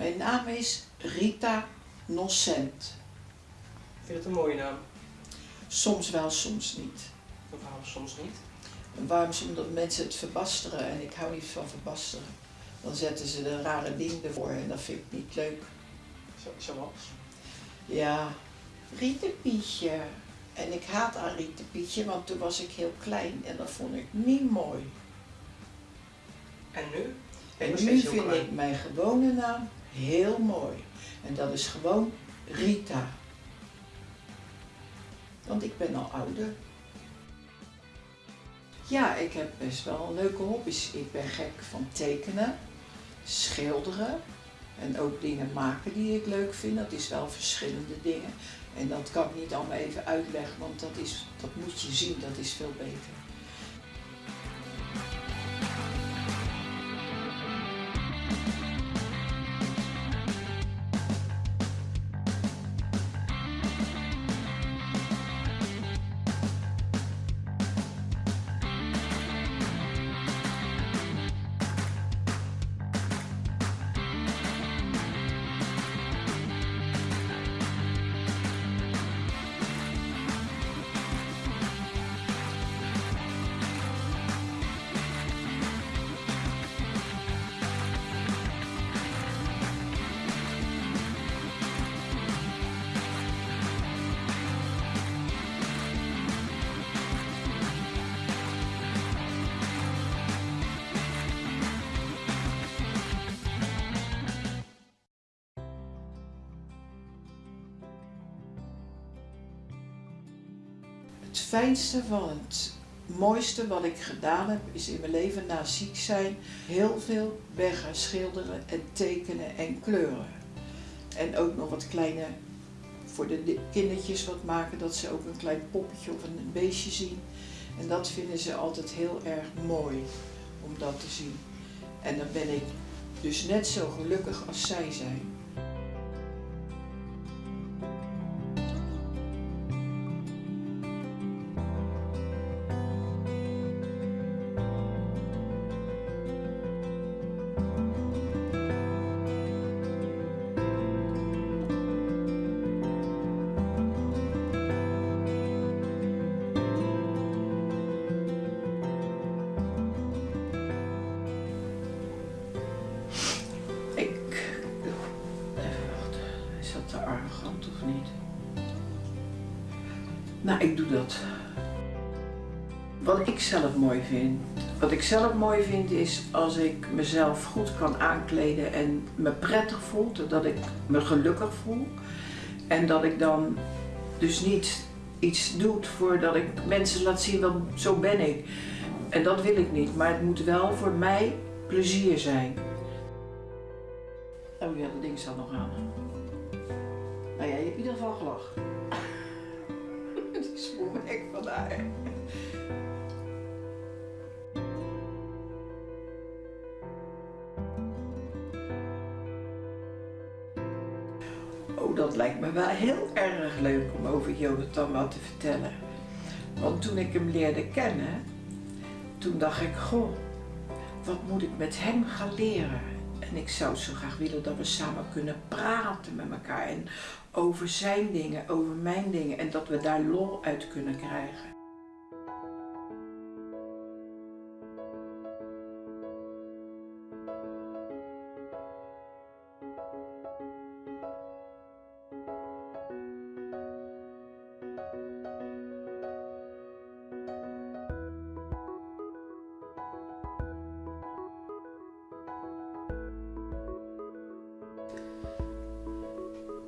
Mijn naam is Rita Nocent. Vind je het een mooie naam? Soms wel, soms niet. Waarom soms niet? En waarom? Omdat mensen het verbasteren en ik hou niet van verbasteren. Dan zetten ze er rare dingen ervoor en dat vind ik niet leuk. Zo, zoals? Ja, Rietepietje. En ik haat aan Rietepietje, want toen was ik heel klein en dat vond ik niet mooi. En nu? En nu vind ik mijn gewone naam heel mooi. En dat is gewoon Rita. Want ik ben al ouder. Ja, ik heb best wel leuke hobby's. Ik ben gek van tekenen, schilderen en ook dingen maken die ik leuk vind. Dat is wel verschillende dingen. En dat kan ik niet allemaal even uitleggen, want dat, is, dat moet je zien, dat is veel beter. Het fijnste van het mooiste wat ik gedaan heb, is in mijn leven na ziek zijn heel veel gaan schilderen en tekenen en kleuren. En ook nog wat kleine, voor de kindertjes wat maken, dat ze ook een klein poppetje of een beestje zien. En dat vinden ze altijd heel erg mooi om dat te zien. En dan ben ik dus net zo gelukkig als zij zijn. Nou, ik doe dat. Wat ik zelf mooi vind. Wat ik zelf mooi vind is als ik mezelf goed kan aankleden en me prettig voel, dat ik me gelukkig voel. En dat ik dan dus niet iets doe voordat ik mensen laat zien, wel, zo ben ik. En dat wil ik niet, maar het moet wel voor mij plezier zijn. Oh ja, dat ding staat nog aan. Nou ja, je hebt in ieder geval gelachen. Die spoel me echt van haar. Oh, dat lijkt me wel heel erg leuk om over Jonathan wat te vertellen. Want toen ik hem leerde kennen, toen dacht ik, goh, wat moet ik met hem gaan leren? En ik zou zo graag willen dat we samen kunnen praten met elkaar en over zijn dingen, over mijn dingen en dat we daar lol uit kunnen krijgen.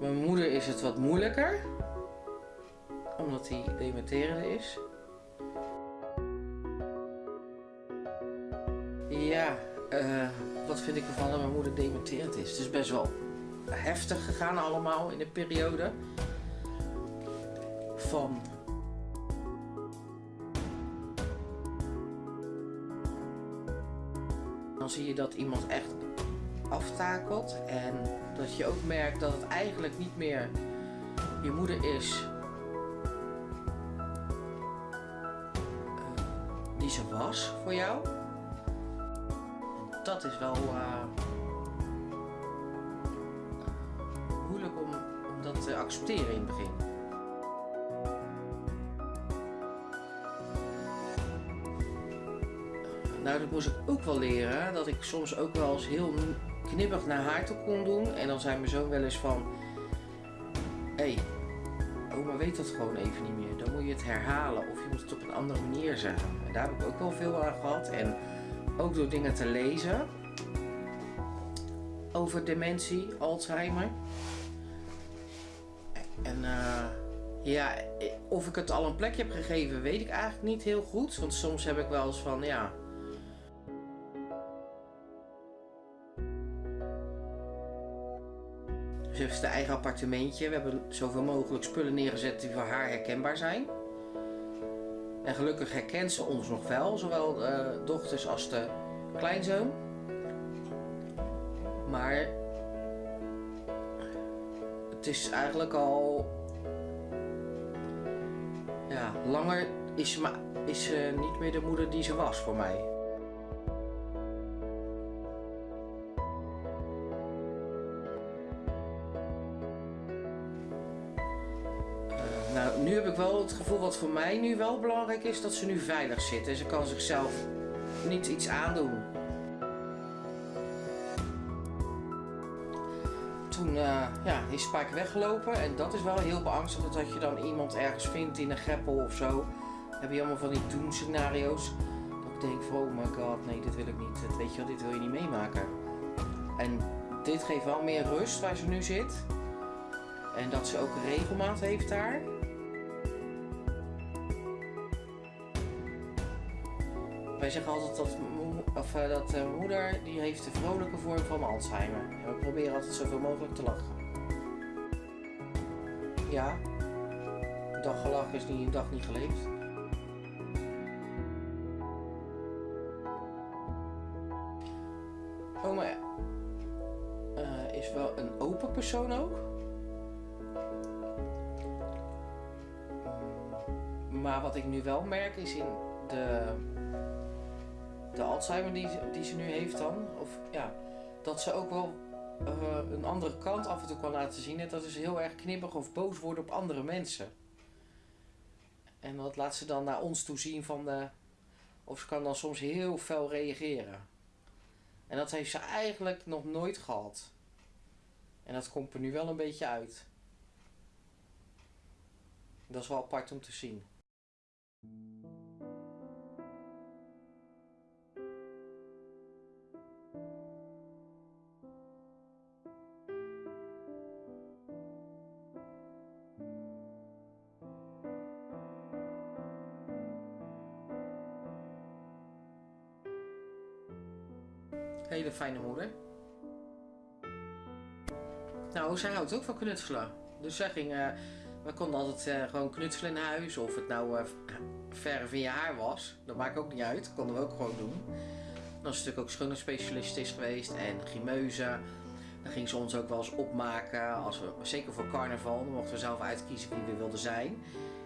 Mijn moeder is het wat moeilijker, omdat hij dementerende is. Ja, eh, wat vind ik ervan dat mijn moeder dementerend is? Het is best wel heftig gegaan allemaal in de periode van dan zie je dat iemand echt aftakelt en dat je ook merkt dat het eigenlijk niet meer je moeder is eh, die ze was voor jou. Dat is wel, eh, accepteren in het begin. Nou, dat moest ik ook wel leren. Dat ik soms ook wel eens heel knippig naar haar toe kon doen. En dan zei mijn zoon wel eens van... Hé, hey, oma weet dat gewoon even niet meer. Dan moet je het herhalen of je moet het op een andere manier zeggen. En daar heb ik ook wel veel aan gehad. En ook door dingen te lezen over dementie, Alzheimer. En uh, ja, of ik het al een plekje heb gegeven, weet ik eigenlijk niet heel goed. Want soms heb ik wel eens van, ja... Ze heeft haar eigen appartementje. We hebben zoveel mogelijk spullen neergezet die voor haar herkenbaar zijn. En gelukkig herkent ze ons nog wel, zowel de dochters als de kleinzoon. Maar het is eigenlijk al ja, langer is is ze niet meer de moeder die ze was voor mij. Nu heb ik wel het gevoel wat voor mij nu wel belangrijk is, dat ze nu veilig zit. En ze kan zichzelf niet iets aandoen. toen uh, ja, is Spike weggelopen. En dat is wel heel beangstigend dat je dan iemand ergens vindt in een greppel of zo. Dan heb je allemaal van die doemscenario's. Dat ik denk van oh my god, nee dit wil ik niet. Dat, weet je wel, dit wil je niet meemaken. En dit geeft wel meer rust waar ze nu zit. En dat ze ook regelmaat heeft daar. Wij zeggen altijd dat of uh, dat uh, moeder die heeft de vrolijke vorm van Alzheimer. En we proberen altijd zoveel mogelijk te lachen. Ja, een dag gelachen is niet een dag niet geleefd. Oma uh, is wel een open persoon ook. Maar wat ik nu wel merk is in de de Alzheimer die, die ze nu heeft dan, of ja, dat ze ook wel uh, een andere kant af en toe kan laten zien. En dat is heel erg knippig of boos worden op andere mensen. En dat laat ze dan naar ons toe zien van de, of ze kan dan soms heel fel reageren. En dat heeft ze eigenlijk nog nooit gehad. En dat komt er nu wel een beetje uit. Dat is wel apart om te zien. Hele fijne moeder. Nou, zij houdt ook van knutselen. Dus zij uh, we konden altijd uh, gewoon knutselen in huis. Of het nou uh, verf in je haar was. Dat maakt ook niet uit. Dat konden we ook gewoon doen. Dan is natuurlijk ook schoonheidsspecialist is geweest. En grimeuze. Dan ging ze ons ook wel eens opmaken. Als we, zeker voor carnaval. Dan mochten we zelf uitkiezen wie we wilden zijn.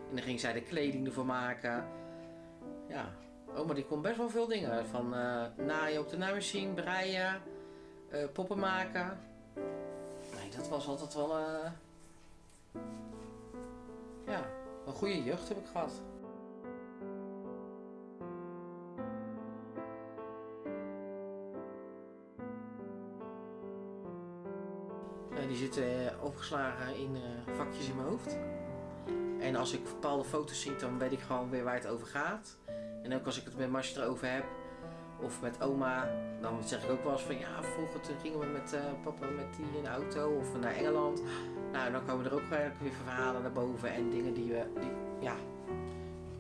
En dan ging zij de kleding ervoor maken. Ja, Oh, maar die kon best wel veel dingen. Van uh, naaien op de naaimachine, breien, uh, poppen maken. Nee, dat was altijd wel... Uh, ja, een goede jeugd heb ik gehad. die zitten opgeslagen in vakjes in mijn hoofd. En als ik bepaalde foto's zie, dan weet ik gewoon weer waar het over gaat. En ook als ik het met Marsje erover heb, of met oma, dan zeg ik ook wel eens van ja, vroeger toen gingen we met uh, papa met die in de auto of naar Engeland. Nou, dan komen er ook weer verhalen naar boven en dingen die, we, die, ja,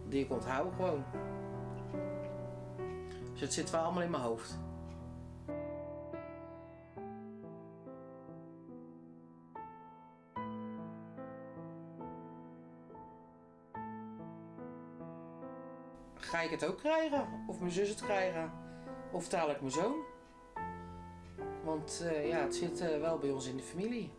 die ik onthoud gewoon. Dus het zit wel allemaal in mijn hoofd. Ik het ook krijgen? Of mijn zus het krijgen? Of taal ik mijn zoon? Want uh, ja, het zit uh, wel bij ons in de familie.